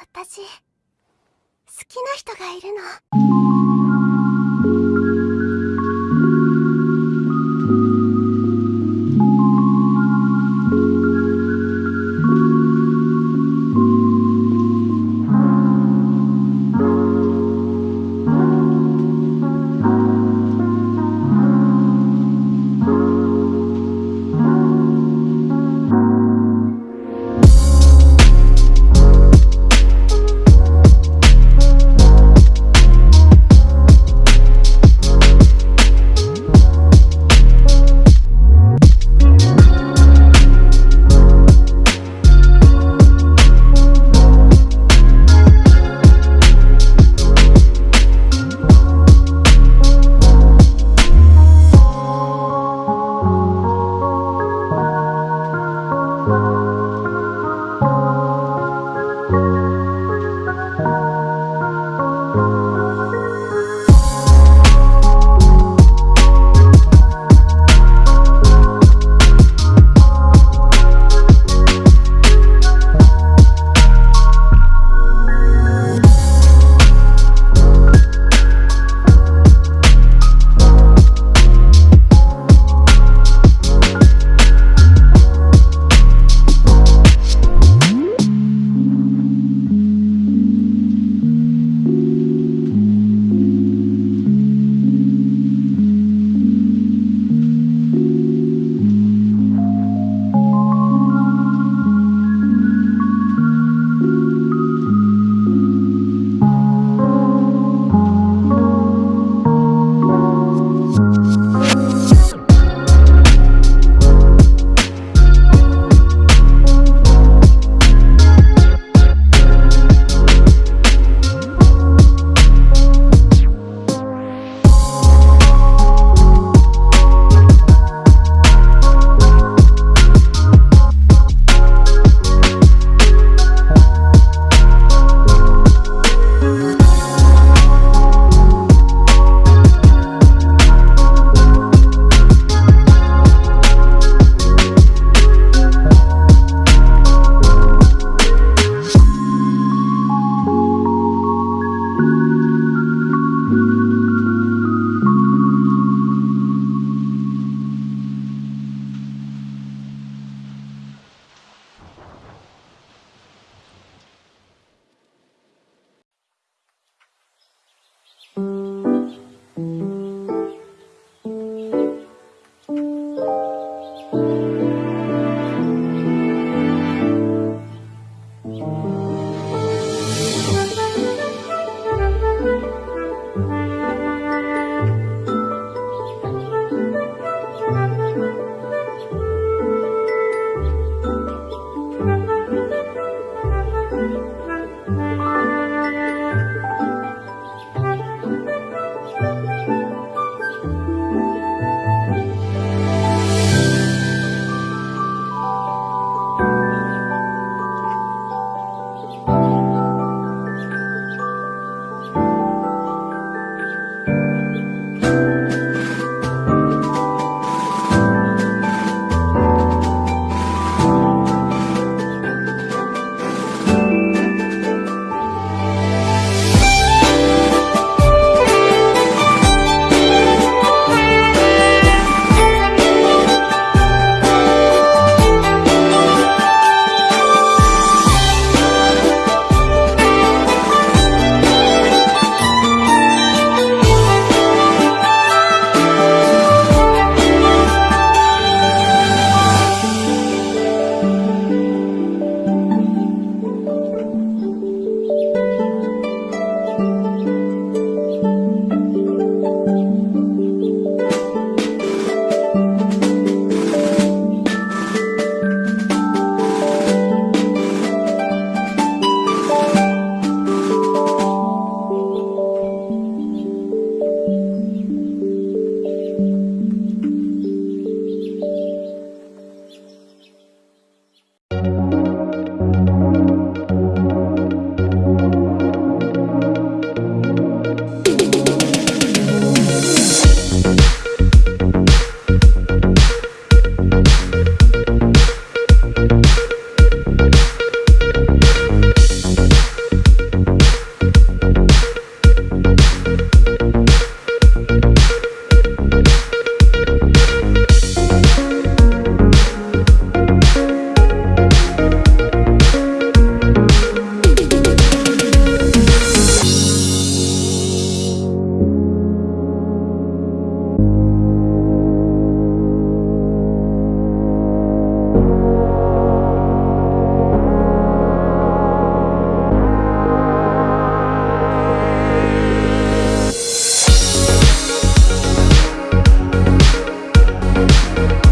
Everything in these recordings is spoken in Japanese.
私好きな人がいるの。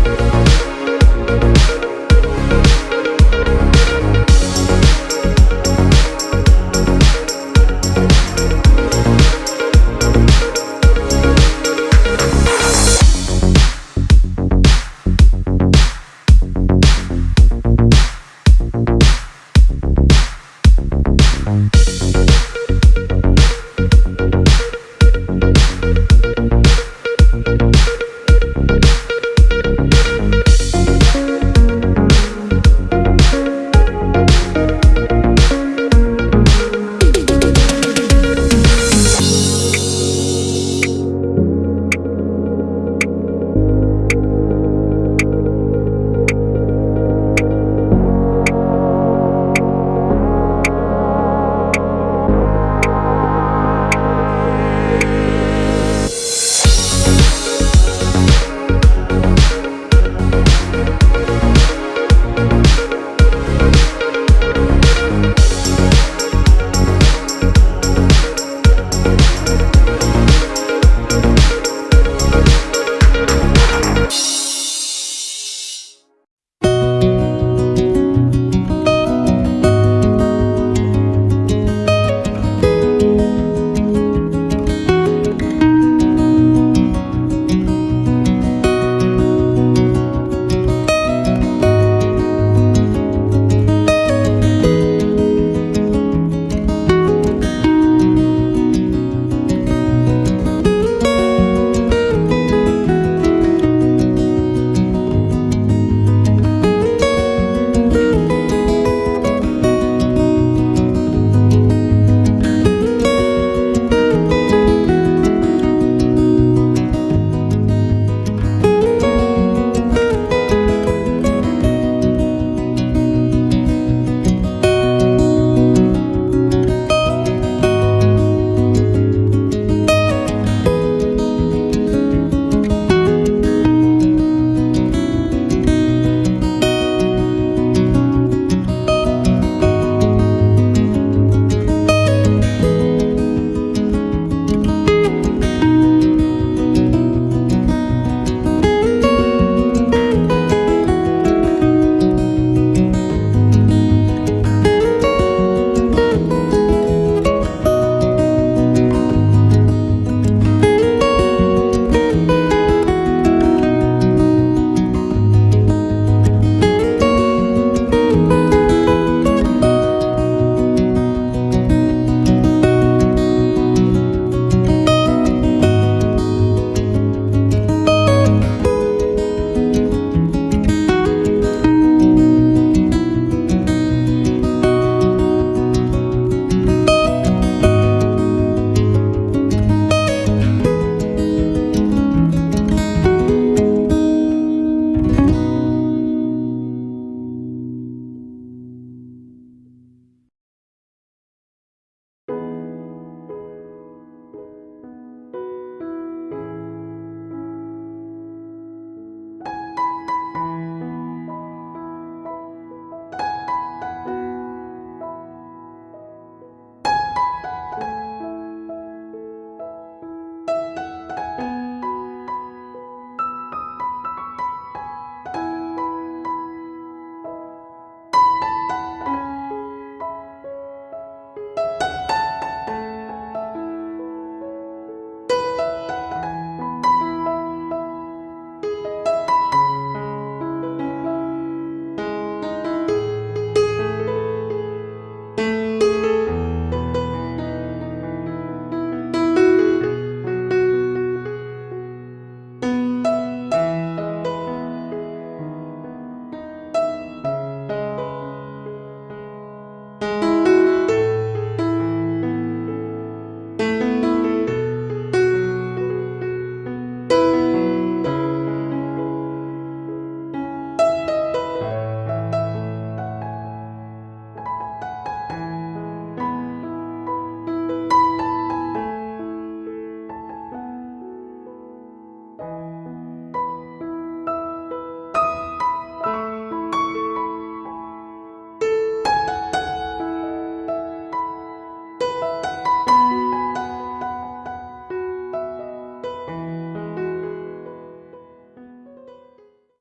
Thank